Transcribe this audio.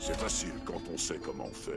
C'est facile quand on sait comment faire.